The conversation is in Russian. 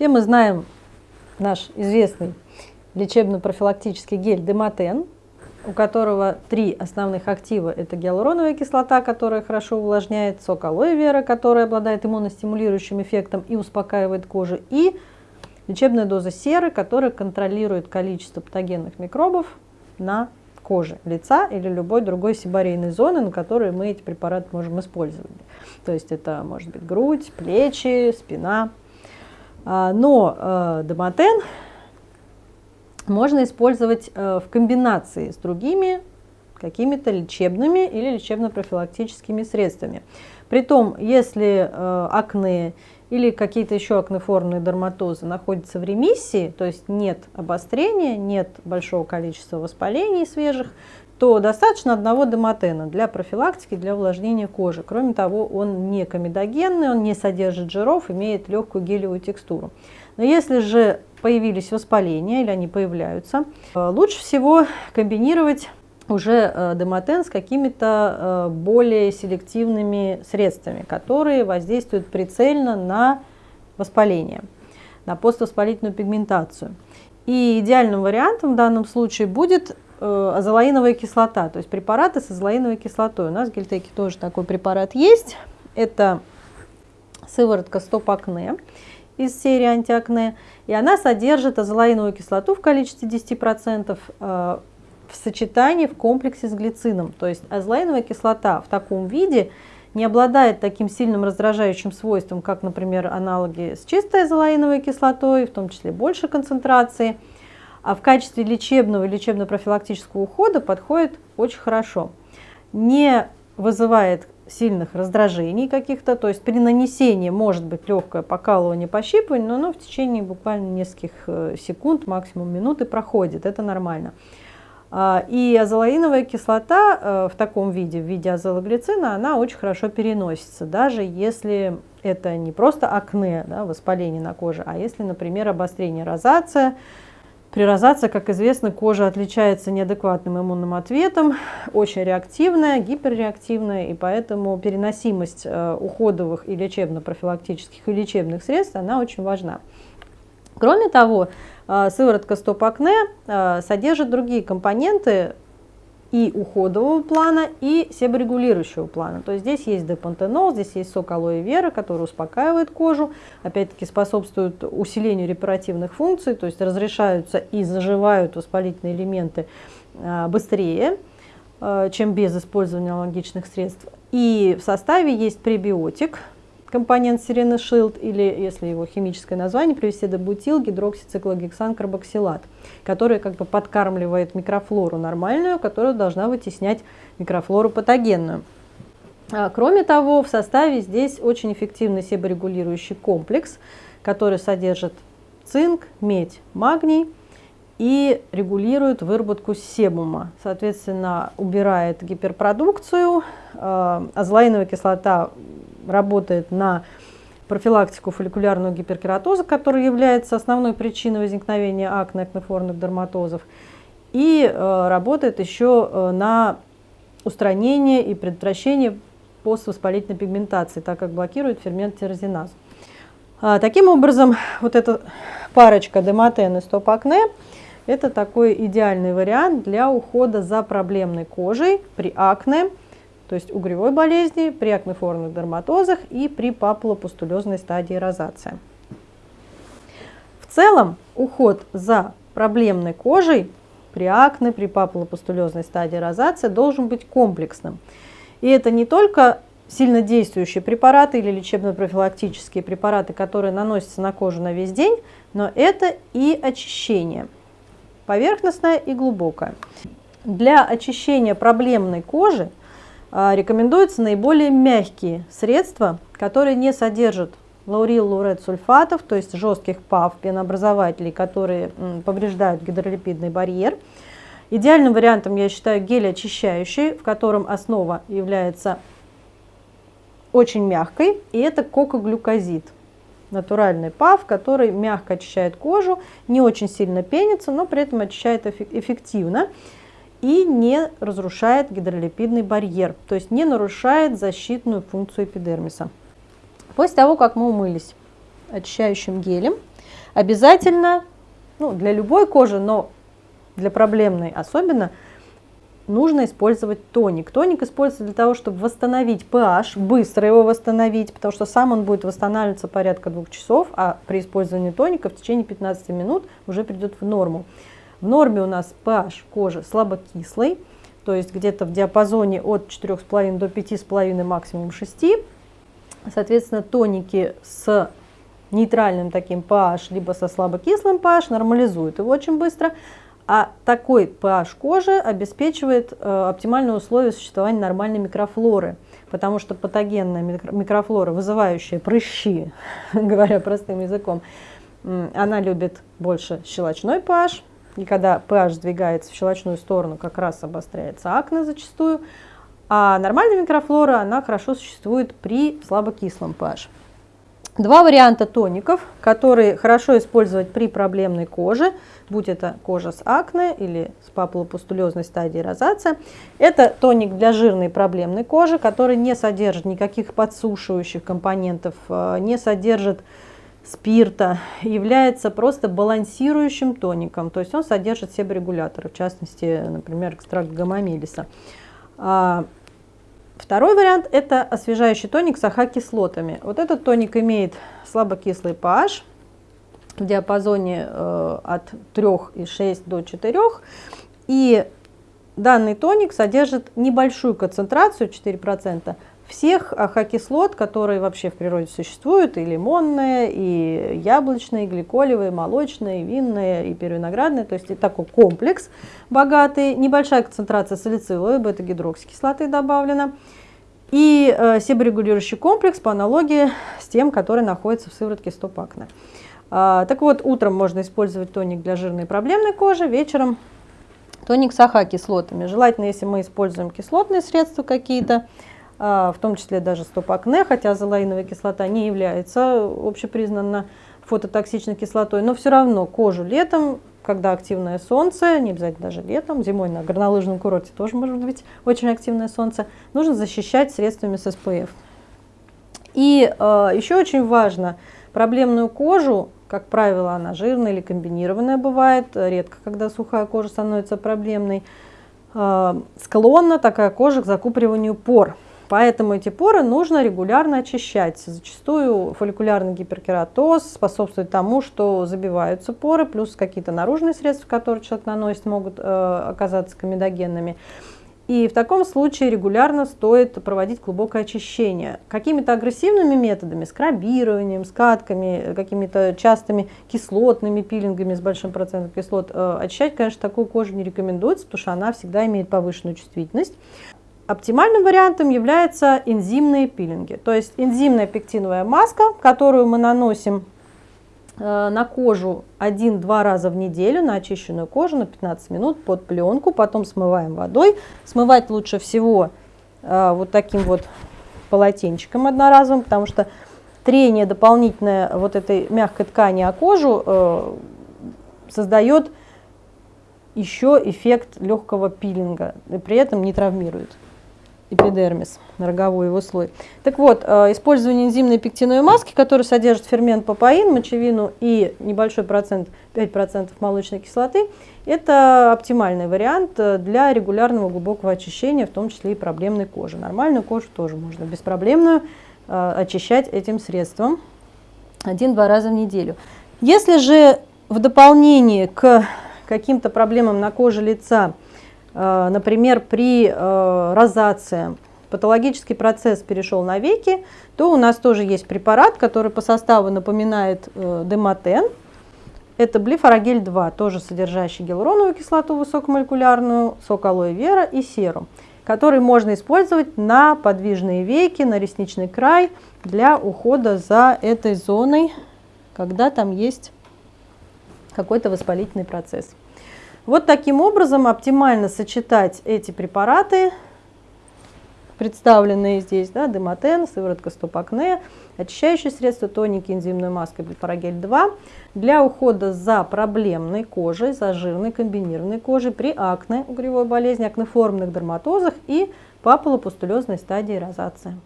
Все мы знаем наш известный лечебно-профилактический гель Демотен, у которого три основных актива. Это гиалуроновая кислота, которая хорошо увлажняет, сок алоэ вера, который обладает иммуностимулирующим эффектом и успокаивает кожу, и лечебная доза серы, которая контролирует количество патогенных микробов на коже лица или любой другой сибарейной зоны, на которой мы эти препараты можем использовать. То есть это может быть грудь, плечи, спина. А, но э, Домотен можно использовать э, в комбинации с другими какими-то лечебными или лечебно-профилактическими средствами. Притом, если э, акне или какие-то еще акнеформные дерматозы находятся в ремиссии, то есть нет обострения, нет большого количества воспалений свежих, то достаточно одного демотена для профилактики, для увлажнения кожи. Кроме того, он не комедогенный, он не содержит жиров, имеет легкую гелевую текстуру. Но если же появились воспаления или они появляются, э, лучше всего комбинировать уже э, демотен с какими-то э, более селективными средствами, которые воздействуют прицельно на воспаление, на поствоспалительную пигментацию. И идеальным вариантом в данном случае будет азолаиновая кислота, то есть препараты с азолаиновой кислотой. У нас в Гельтеке тоже такой препарат есть. Это сыворотка Стоп Акне из серии антиакне, и она содержит азолаиновую кислоту в количестве 10% э, в сочетании в комплексе с глицином. То есть азолаиновая кислота в таком виде не обладает таким сильным раздражающим свойством, как, например, аналоги с чистой азолаиновой кислотой, в том числе больше концентрации, в качестве лечебного и лечебно-профилактического ухода подходит очень хорошо. Не вызывает сильных раздражений каких-то, то есть при нанесении может быть легкое покалывание, пощипывание, но оно в течение буквально нескольких э, секунд, максимум минуты проходит, это нормально. А, и азолаиновая кислота э, в таком виде, в виде азологлицина, она очень хорошо переносится, даже если это не просто акне, да, воспаление на коже, а если, например, обострение розация, при розации, как известно, кожа отличается неадекватным иммунным ответом, очень реактивная, гиперреактивная, и поэтому переносимость э, уходовых и лечебно-профилактических и лечебных средств, она очень важна. Кроме того, э, сыворотка стоп-акне э, содержит другие компоненты, и уходового плана, и себорегулирующего плана. То есть здесь есть депантенол, здесь есть сок алоэ вера, который успокаивает кожу, опять-таки способствует усилению репаративных функций, то есть разрешаются и заживают воспалительные элементы а, быстрее, а, чем без использования аналогичных средств. И в составе есть пребиотик, компонент Сирены Шилд, или, если его химическое название привести до бутил, гидроксициклогексан карбоксилат, который как бы подкармливает микрофлору нормальную, которая должна вытеснять микрофлору патогенную. А, кроме того, в составе здесь очень эффективный себорегулирующий комплекс, который содержит цинк, медь, магний и регулирует выработку себума. Соответственно, убирает гиперпродукцию, а, азолаиновая кислота работает на профилактику фолликулярного гиперкератоза, который является основной причиной возникновения акне, акнеформных дерматозов, и э, работает еще э, на устранение и предотвращение поствоспалительной пигментации, так как блокирует фермент тирозиназ. А, таким образом, вот эта парочка демотен и стоп-акне – это такой идеальный вариант для ухода за проблемной кожей при акне, то есть угревой болезни, при акнеформных дерматозах и при папулопустулезной стадии розация. В целом уход за проблемной кожей при акне, при папулопустулезной стадии розация должен быть комплексным. И это не только сильно действующие препараты или лечебно-профилактические препараты, которые наносятся на кожу на весь день, но это и очищение, поверхностное и глубокое. Для очищения проблемной кожи рекомендуются наиболее мягкие средства, которые не содержат лаурил лурет сульфатов, то есть жестких ПАВ, пенообразователей, которые повреждают гидролипидный барьер. Идеальным вариантом я считаю гель очищающий, в котором основа является очень мягкой, и это кокоглюкозид. Натуральный ПАВ, который мягко очищает кожу, не очень сильно пенится, но при этом очищает эффективно и не разрушает гидролипидный барьер, то есть не нарушает защитную функцию эпидермиса. После того, как мы умылись, очищающим гелем. Обязательно, ну, для любой кожи, но для проблемной особенно, нужно использовать тоник. Тоник используется для того, чтобы восстановить pH, быстро его восстановить, потому что сам он будет восстанавливаться порядка двух часов, а при использовании тоника в течение 15 минут уже придет в норму. В норме у нас pH кожи слабокислый, то есть где-то в диапазоне от 4,5 до 5,5, максимум 6. Соответственно, тоники с нейтральным таким pH, либо со слабокислым pH нормализуют его очень быстро, а такой pH кожи обеспечивает э, оптимальные условия существования нормальной микрофлоры, потому что патогенная микрофлора, вызывающая прыщи, говоря простым языком, она любит больше щелочной pH, и когда pH сдвигается в щелочную сторону, как раз обостряется акне зачастую, а нормальная микрофлора, она хорошо существует при слабокислом pH. Два варианта тоников, которые хорошо использовать при проблемной коже, будь это кожа с акне или с папулопустулезной стадией розация. Это тоник для жирной проблемной кожи, который не содержит никаких подсушивающих компонентов, э, не содержит спирта, является просто балансирующим тоником, то есть он содержит себорегуляторы, в частности, например, экстракт гамамелиса. А, второй вариант – это освежающий тоник с AHA-кислотами. Вот этот тоник имеет слабокислый pH в диапазоне э, от 3,6 до 4, и данный тоник содержит небольшую концентрацию, 4%, всех AHA-кислот, которые вообще в природе существуют, и лимонные, и яблочные, и гликолевые, молочные, и винные, и пировиноградные, то есть и такой комплекс богатый, небольшая концентрация салициловой бета-гидроксикислоты добавлена, и э, себорегулирующий комплекс по аналогии с тем, который находится в сыворотке стопакна. А, так вот, утром можно использовать тоник для жирной проблемной кожи, вечером тоник с АХ-кислотами. Желательно, если мы используем кислотные средства какие-то, в том числе даже стоп-акне, хотя азолаиновая кислота не является общепризнанно фототоксичной кислотой, но все равно кожу летом, когда активное солнце, не обязательно даже летом, зимой на горнолыжном курорте тоже может быть очень активное солнце, нужно защищать средствами с SPF. И э, еще очень важно, проблемную кожу, как правило, она жирная или комбинированная бывает, редко, когда сухая кожа становится проблемной, э, склонна такая кожа к закупориванию пор. Поэтому эти поры нужно регулярно очищать. Зачастую фолликулярный гиперкератоз способствует тому, что забиваются поры, плюс какие-то наружные средства, которые человек наносит, могут э, оказаться комедогенными. И в таком случае регулярно стоит проводить глубокое очищение. Какими-то агрессивными методами, скрабированием, скатками, какими-то частыми кислотными пилингами с большим процентом кислот э, очищать, конечно, такую кожу не рекомендуется, потому что она всегда имеет повышенную чувствительность. Оптимальным вариантом являются энзимные пилинги, то есть энзимная пектиновая маска, которую мы наносим э, на кожу один-два раза в неделю, на очищенную кожу на 15 минут под пленку, потом смываем водой. Смывать лучше всего э, вот таким вот полотенчиком одноразовым, потому что трение дополнительное вот этой мягкой ткани о кожу э, создает еще эффект легкого пилинга и при этом не травмирует эпидермис, роговой его слой. Так вот, э, использование энзимной пектиновой маски, которая содержит фермент папаин, мочевину и небольшой процент, 5% молочной кислоты, это оптимальный вариант э, для регулярного глубокого очищения, в том числе и проблемной кожи. Нормальную кожу тоже можно беспроблемную э, очищать этим средством один-два раза в неделю. Если же в дополнение к каким-то проблемам на коже лица например, при э, розации патологический процесс перешел на веки, то у нас тоже есть препарат, который по составу напоминает э, дематен. Это блифорогель-2, тоже содержащий гиалуроновую кислоту высокомолекулярную, сок алоэ вера и серум, который можно использовать на подвижные веки, на ресничный край для ухода за этой зоной, когда там есть какой-то воспалительный процесс. Вот таким образом оптимально сочетать эти препараты, представленные здесь, да, демотен, сыворотка стоп-акне, очищающие средства, тоники, энзимная маска, бипарагель-2, для ухода за проблемной кожей, за жирной комбинированной кожей при акне, угревой болезни, акнеформных дерматозах и папулопустулезной стадии розации.